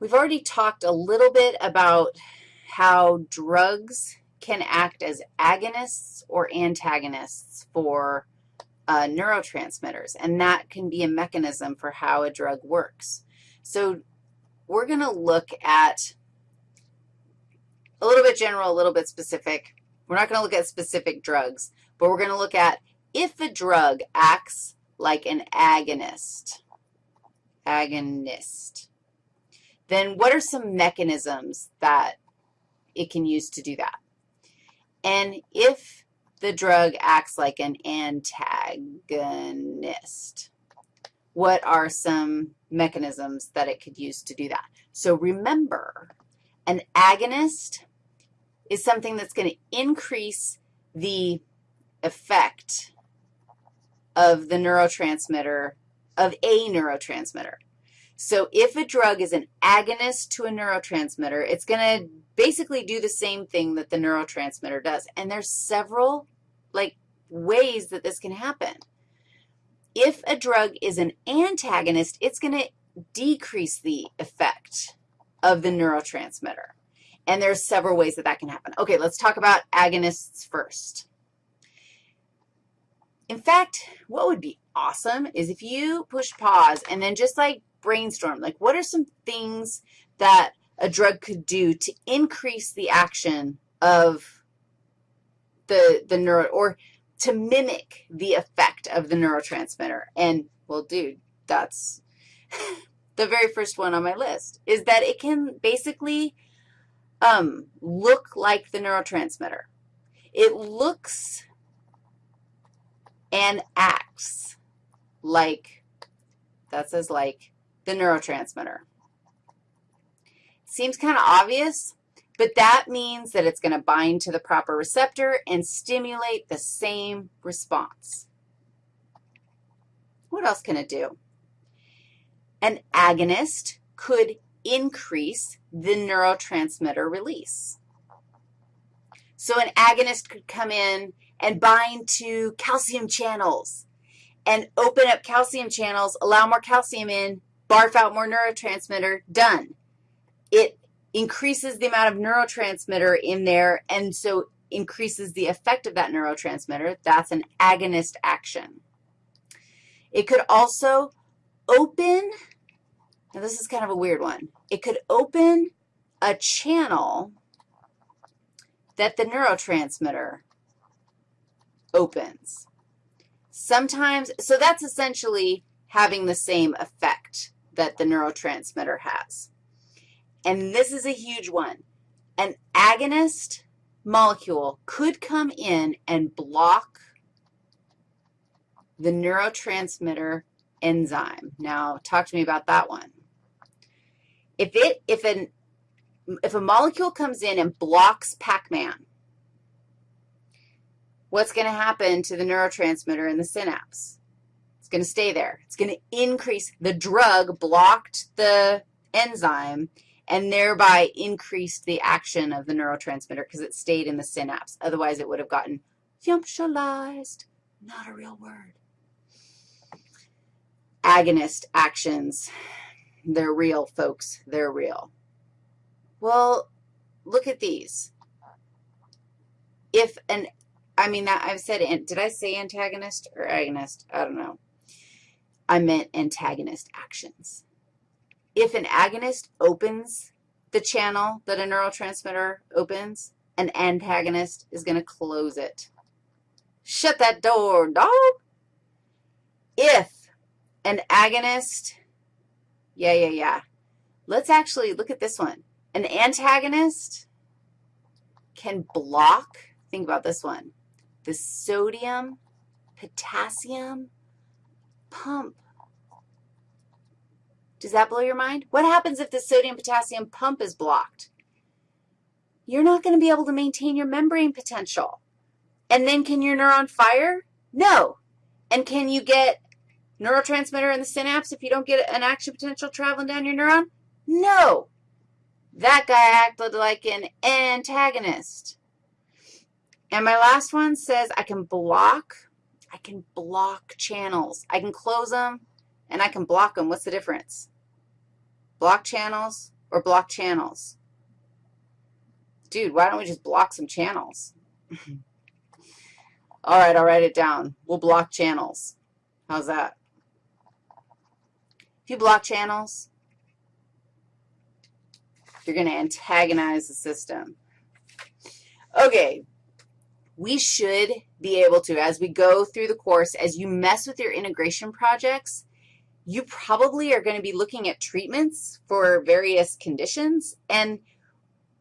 We've already talked a little bit about how drugs can act as agonists or antagonists for uh, neurotransmitters, and that can be a mechanism for how a drug works. So we're going to look at a little bit general, a little bit specific. We're not going to look at specific drugs, but we're going to look at if a drug acts like an agonist, agonist, then what are some mechanisms that it can use to do that? And if the drug acts like an antagonist, what are some mechanisms that it could use to do that? So remember, an agonist is something that's going to increase the effect of the neurotransmitter, of a neurotransmitter. So if a drug is an agonist to a neurotransmitter, it's going to basically do the same thing that the neurotransmitter does. And there's several, like, ways that this can happen. If a drug is an antagonist, it's going to decrease the effect of the neurotransmitter. And there's several ways that that can happen. Okay, let's talk about agonists first. In fact, what would be awesome is if you push pause and then just like brainstorm, like what are some things that a drug could do to increase the action of the, the neuro, or to mimic the effect of the neurotransmitter. And, well, dude, that's the very first one on my list, is that it can basically um, look like the neurotransmitter. It looks and acts like, that says like, the neurotransmitter. Seems kind of obvious, but that means that it's going to bind to the proper receptor and stimulate the same response. What else can it do? An agonist could increase the neurotransmitter release. So an agonist could come in and bind to calcium channels and open up calcium channels, allow more calcium in, barf out more neurotransmitter, done. It increases the amount of neurotransmitter in there and so increases the effect of that neurotransmitter. That's an agonist action. It could also open, now this is kind of a weird one. It could open a channel that the neurotransmitter opens. Sometimes, so that's essentially having the same effect that the neurotransmitter has. And this is a huge one. An agonist molecule could come in and block the neurotransmitter enzyme. Now, talk to me about that one. If it, if an, if a molecule comes in and blocks Pac-Man, what's going to happen to the neurotransmitter in the synapse? It's going to stay there. It's going to increase. The drug blocked the enzyme and thereby increased the action of the neurotransmitter because it stayed in the synapse. Otherwise, it would have gotten functionalized, not a real word. Agonist actions, they're real, folks. They're real. Well, look at these. If an I mean, that I've said, did I say antagonist or agonist? I don't know. I meant antagonist actions. If an agonist opens the channel that a neurotransmitter opens, an antagonist is going to close it. Shut that door, dog. If an agonist, yeah, yeah, yeah. Let's actually look at this one. An antagonist can block, think about this one, the sodium potassium pump. Does that blow your mind? What happens if the sodium potassium pump is blocked? You're not going to be able to maintain your membrane potential. And then can your neuron fire? No. And can you get neurotransmitter in the synapse if you don't get an action potential traveling down your neuron? No. That guy acted like an antagonist. And my last one says I can block, I can block channels. I can close them and I can block them. What's the difference? Block channels, or block channels? Dude, why don't we just block some channels? All right, I'll write it down. We'll block channels. How's that? If you block channels, you're going to antagonize the system. Okay, we should be able to, as we go through the course, as you mess with your integration projects, you probably are going to be looking at treatments for various conditions, and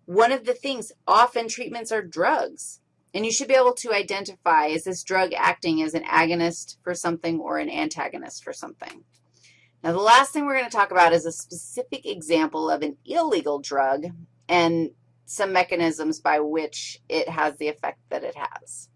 one of the things, often treatments are drugs, and you should be able to identify, is this drug acting as an agonist for something or an antagonist for something? Now, the last thing we're going to talk about is a specific example of an illegal drug. And some mechanisms by which it has the effect that it has.